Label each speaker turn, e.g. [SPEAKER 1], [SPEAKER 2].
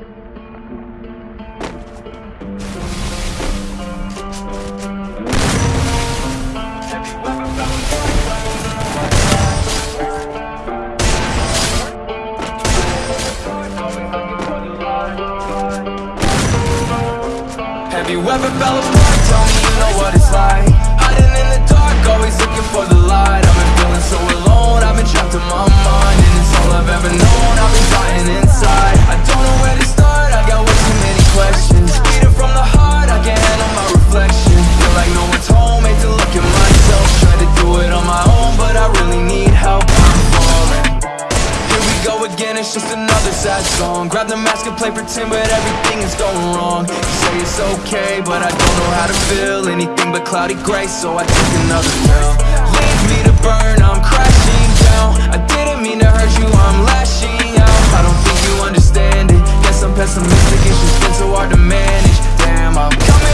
[SPEAKER 1] Have you ever fell apart, tell me you know what it's like Hiding. didn't it's just another sad song. Grab the mask and play pretend, but everything is going wrong. You say it's okay, but I don't know how to feel Anything but cloudy gray, so I took another pill. Leave me to burn, I'm crashing down. I didn't mean to hurt you, I'm lashing out. I don't think you understand it. Guess I'm pessimistic, it's just been so hard to manage. Damn, I'm coming